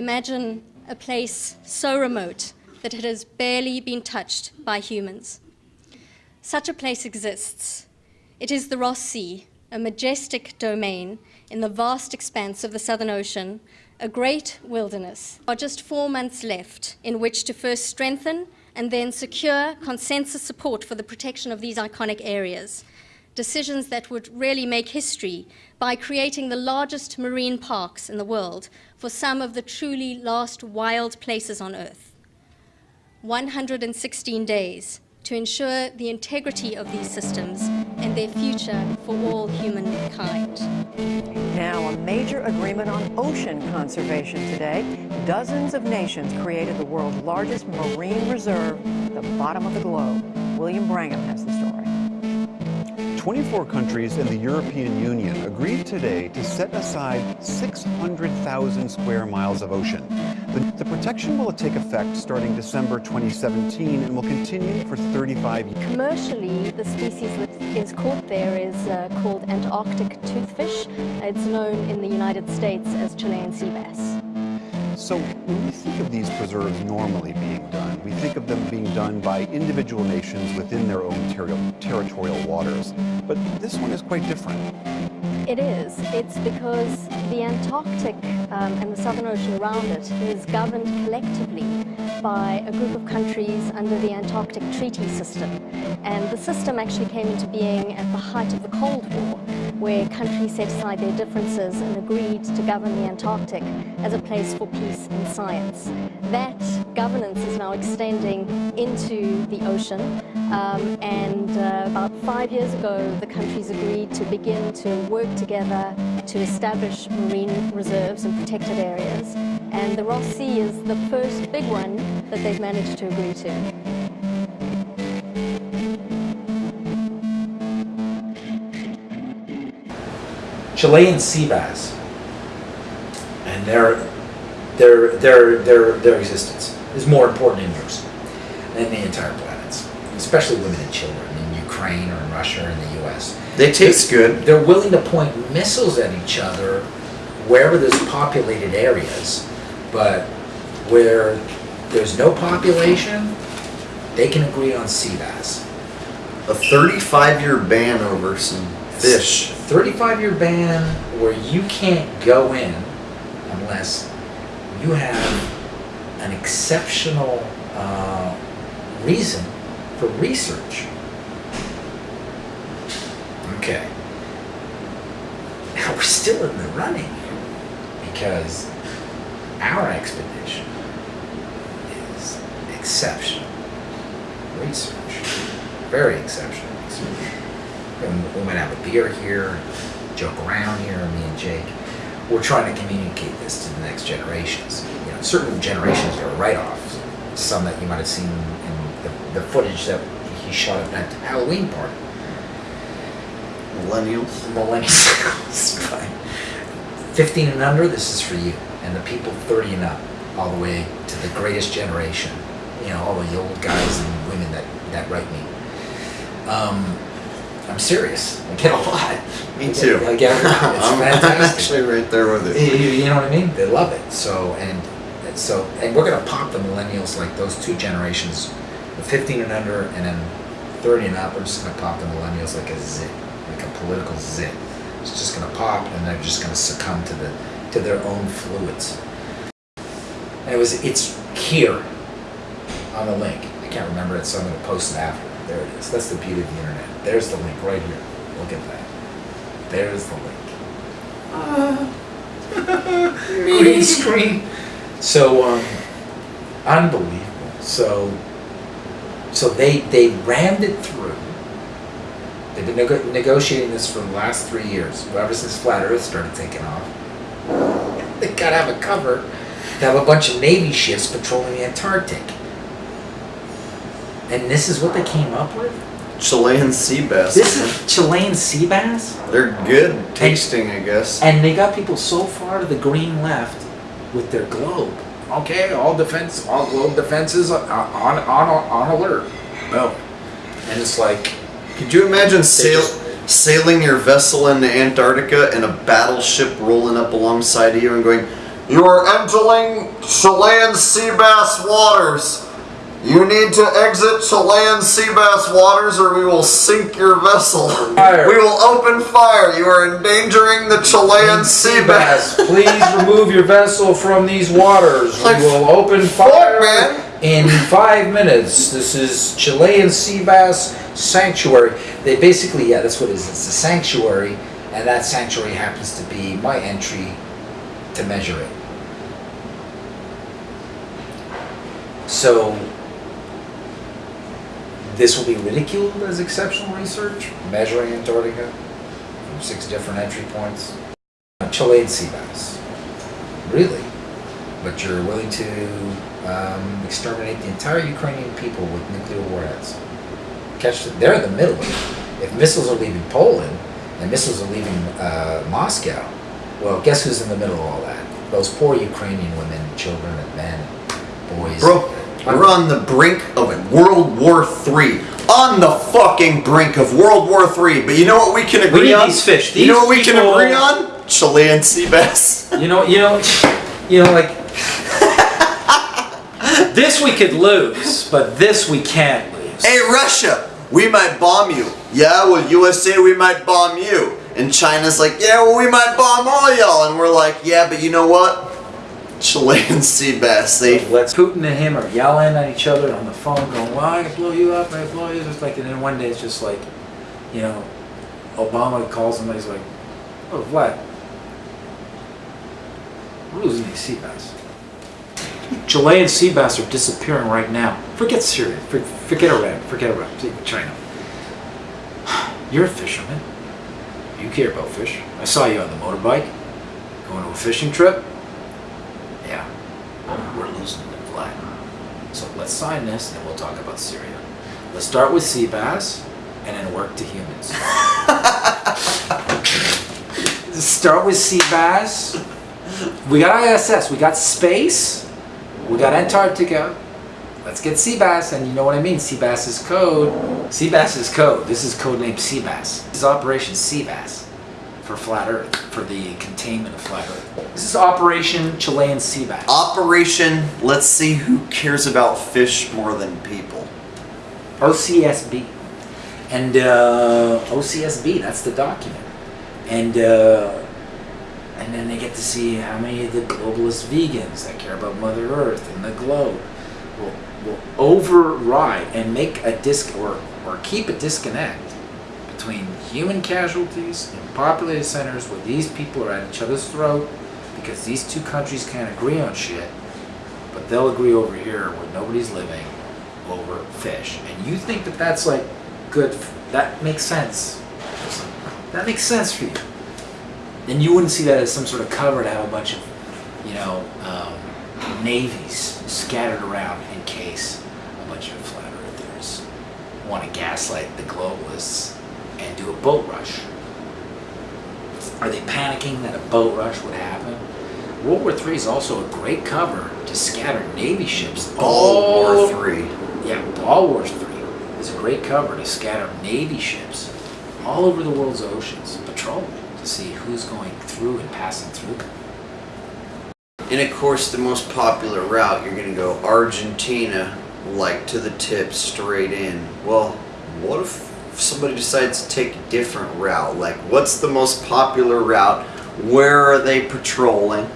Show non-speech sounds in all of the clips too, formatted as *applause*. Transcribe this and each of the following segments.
imagine a place so remote that it has barely been touched by humans. Such a place exists. It is the Ross Sea, a majestic domain in the vast expanse of the Southern Ocean, a great wilderness. Are just four months left in which to first strengthen and then secure consensus support for the protection of these iconic areas. Decisions that would really make history by creating the largest marine parks in the world for some of the truly last wild places on Earth. 116 days to ensure the integrity of these systems and their future for all humankind. Now, a major agreement on ocean conservation today. Dozens of nations created the world's largest marine reserve, at the bottom of the globe. William Brangham has the. 24 countries in the European Union agreed today to set aside 600,000 square miles of ocean. The, the, protection will take effect starting December 2017 and will continue for 35 years. Commercially, the species that is caught there is uh, called Antarctic toothfish. It's known in the United States as Chilean sea bass. So when we think of these preserves normally being done, we think of them being done by individual nations within their own ter territorial waters. But this one is quite different. It is. It's because the Antarctic um, and the Southern Ocean around it is governed collectively by a group of countries under the Antarctic Treaty System. And the system actually came into being at the height of the Cold War, where countries set aside their differences and agreed to govern the Antarctic as a place for peace and science. That governance is now extending into the ocean, um, and uh, about five years ago, the countries agreed to begin to work together to establish marine reserves and protected areas. And the Ross Sea is the first big one that they've managed to agree to. Chilean sea bass and their their their their their existence is more important in yours than the entire planet's, especially women and children in Ukraine or in Russia or in the U.S. They taste good. They're willing to point missiles at each other wherever there's populated areas, but where there's no population, they can agree on sea bass. A 35 year ban over some fish. 35 year ban where you can't go in unless you have an exceptional uh, reason for research. Okay. Now *laughs* we're still in the running because our expedition is exceptional research. Very exceptional research. And we might have a beer here, joke around here, me and Jake. We're trying to communicate this to the next generations. You know, certain generations are write-offs. Some that you might have seen in the, the footage that he shot at that Halloween party. Millennials. Millennials. *laughs* Fine. 15 and under, this is for you. And the people 30 and up, all the way to the greatest generation. You know, all the old guys and women that, that write me. Um, I'm serious. I get a lot. Me too. I get a lot. It's *laughs* I'm fantastic. actually right there with You, it. you know what I mean? They love it. So and so and we're gonna pop the millennials like those two generations, the 15 and under, and then 30 and up. We're just gonna pop the millennials like a zit, like a political zit. It's just gonna pop, and they're just gonna succumb to the to their own fluids. And it was it's here on the link. I can't remember it, so I'm gonna post it after. There it is. That's the beauty of the internet. There's the link right here. Look at that. There's the link. *laughs* green screen. So um, unbelievable. So so they they rammed it through. They've been nego- negotiating this for the last three years. Ever since Flat Earth started taking off, *laughs* they gotta have a cover to have a bunch of Navy ships patrolling the Antarctic. And this is what they came up with. Chilean sea bass. This is Chilean sea bass. They're good tasting, I guess. And they got people so far to the green left with their globe. Okay, all defense, all globe defenses on on on, on alert. No, and it's like Could you imagine sail, just- sailing your vessel into Antarctica and a battleship rolling up alongside of you and going, You are entering Chilean sea bass waters. You need to exit Chilean sea bass waters or we will sink your vessel. Fire. We will open fire. You are endangering the Chilean sea bass. please remove your vessel from these waters. We will open fire man. in five minutes. This is Chilean sea bass sanctuary. They basically, yeah, that's what it is. It's a sanctuary, and that sanctuary happens to be my entry to measure it. So this will be ridiculed as exceptional research, measuring Antarctica from six different entry points. Chilean sea bass. Really? But you're willing to um, exterminate the entire Ukrainian people with nuclear warheads. Catch the, they're in the middle of it. If missiles are leaving Poland and missiles are leaving uh, Moscow, well, guess who's in the middle of all that? Those poor Ukrainian women, children, and men, boys. Bro, we're on the brink of World War III. On the fucking brink of World War III. But you know what we can agree need on? these fish. you know These what we can agree on? Chilean sea bass. *laughs* You know, you know, you know, like this we could lose, but this we can't lose. Hey Russia, we might bomb you. Yeah, well USA we might bomb you. And China's like, yeah, well we might bomb all y'all. And we're like, yeah, but you know what? Chilean *laughs* sea bass, they Let's Putin and him are yelling at each other on the phone, going, "Well, I blow you up, I blow you." It's like, and then one day it's just like, you know, Obama calls him and he's like, "Oh, Vlad, we're losing these sea bass. Chilean sea bass are disappearing right now. Forget Syria, for- forget Iran, forget Iraq, China. *sighs* You're a fisherman. You care about fish. I saw you on the motorbike, going to a fishing trip. So let's sign this and we'll talk about Syria. Let's start with sea bass and then work to humans. *laughs* start with sea bass. We got ISS, we got space, we got Antarctica. Let's get sea bass, and you know what I mean. Sea bass is code. Sea bass is code. This is code named Sea Bass. This is Operation Sea Bass for flat Earth, for the containment of flat Earth. This is Operation Chilean Sea Bass. Operation, let's see who cares about fish more than people. OCSB. And uh, OCSB, that's the document. And uh, and then they get to see how many of the globalist vegans that care about Mother Earth and the globe will, will override and make a disc or, or keep a disconnect between human casualties in populated centers where these people are at each other's throat because these two countries can't agree on shit, but they'll agree over here where nobody's living over fish. And you think that that's like good, that makes sense. That makes sense for you. And you wouldn't see that as some sort of cover to have a bunch of, you know, um, navies scattered around in case a bunch of flat earthers want to gaslight the globalists and do a boat rush. Are they panicking that a boat rush would happen? World War III is also a great cover to scatter Navy ships All all War Three. yeah, All War Three is a great cover to scatter Navy ships all over the world's oceans, patrol to see who's going through and passing through. And of course, the most popular route, you're gonna go Argentina, like to the tip, straight in. Well, what if somebody decides to take a different route? Like, what's the most popular route? Where are they patrolling?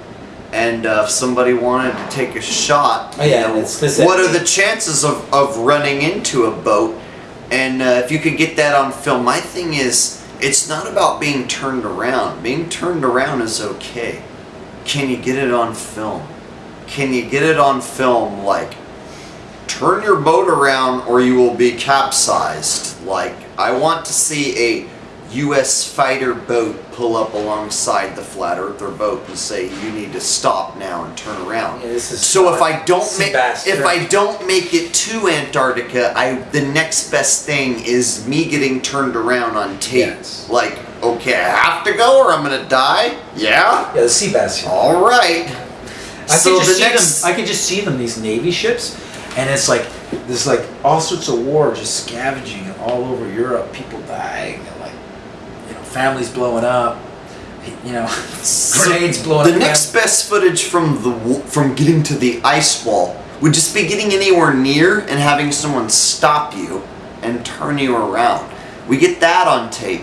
And uh, if somebody wanted to take a shot, Oh, yeah, know, what are the chances of, of running into a boat? And uh, if you could get that on film, my thing is, it's not about being turned around. Being turned around is okay. Can you get it on film? Can you get it on film like turn your boat around or you will be capsized? Like I want to see a US fighter boat pull up alongside the flat earther boat and say you need to stop now and turn around. Yeah, this is so if. I don't make if. I don't make it to Antarctica, I the next best thing is me getting turned around on tape. Yes. Like, okay, I have to go or I'm gonna die? Yeah? Yeah, the sea bass. here. All right. I so could just the see next them. I could just see them. These Navy ships, and it's like there's like all sorts of war just scavenging all over Europe. People dying, and like you know families blowing up, you know, *laughs* grenades blowing The next down. best footage from the from getting to the ice wall would just be getting anywhere near and having someone stop you and turn you around. We get that on tape.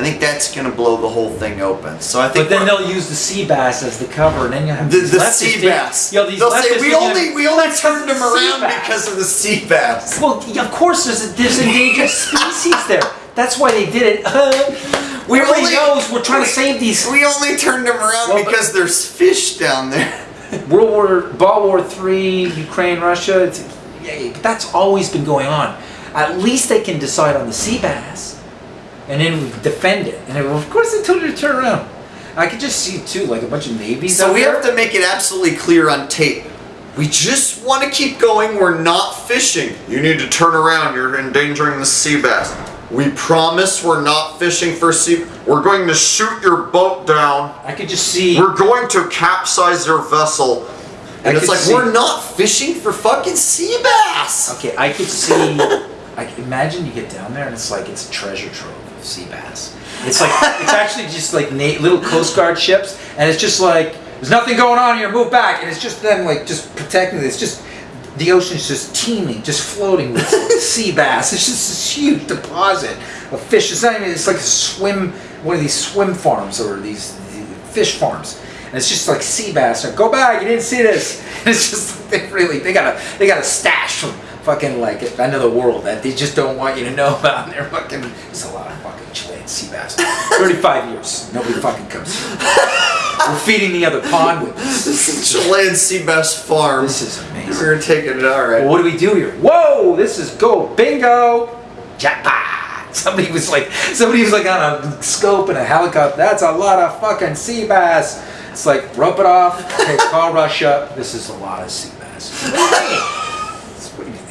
I think that's gonna blow the whole thing open. So I think But then they'll use the sea bass as the cover, and then you have the, the sea bass. Yo, these They'll say we only we only turned them around bass." because of the sea *laughs* bass. Well, of course, there's a, there's endangered species there. That's why they did it. *laughs* We Everybody only- knows we're trying to save these. We only turned them around Well, because there's fish down there. *laughs* World War, Ball War Three, Ukraine, Russia. It's, yeah, but that's always been going on. At least they can decide on the sea bass, and then defend it. And of course, they told you to turn around. I could just see too, like a bunch of navies. So we there. have to make it absolutely clear on tape. We just want to keep going. We're not fishing. You need to turn around. You're endangering the sea bass. We promise we're not fishing for sea. We're going to shoot your boat down. I could just see. We're going to capsize your vessel. I And it's like see- we're not fishing for fucking sea bass. Okay, I could see. I can imagine you get down there and it's like it's a treasure trove of sea bass. It's like it's actually just like na- little Coast Guard ships, and it's just like there's nothing going on here. Move back, and it's just them like just protecting. it. It's just the ocean's just teeming, just floating with *laughs* sea bass. It's just this huge deposit of fish. It's not even. It's like a swim, one of these swim farms or these, these fish farms. And it's just like sea bass. Like, Go back! You didn't see this. And *laughs* it's just they really they got a they got a stash from fucking like end of the world that they just don't want you to know *laughs* about. And they're fucking. There's a lot of fucking Chilean sea bass. Thirty-five years. Nobody fucking comes here. We're feeding the other pond with this. This is Chilean sea bass farm. This is amazing. We're taking it all right. Well, what do we do here? Whoa, this is go bingo, jackpot. Somebody was like, somebody was like on a scope and a helicopter. That's a lot of fucking sea bass. It's like rope it off. Okay, call Russia. This is a lot of sea bass. What do you mean? What do you mean?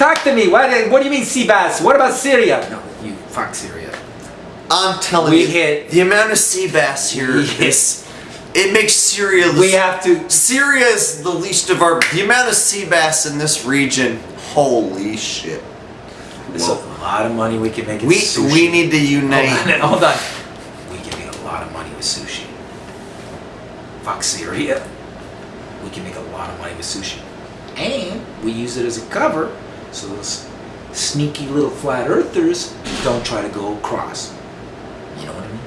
Talk to me. What, what do you mean sea bass? What about Syria? No, you fuck Syria. I'm telling We you, hit- the amount of sea bass here We hit- It makes Syria. the- We have to. Syria is the least of our. The amount of sea bass in this region. Holy shit. There's a lot of money we can make. in We sushi. we need to unite. Hold on, *laughs* hold on. We can make a lot of money with sushi. Fuck Syria. We can make a lot of money with sushi. And we use it as a cover so those sneaky little flat earthers don't try to go across. You know what I mean?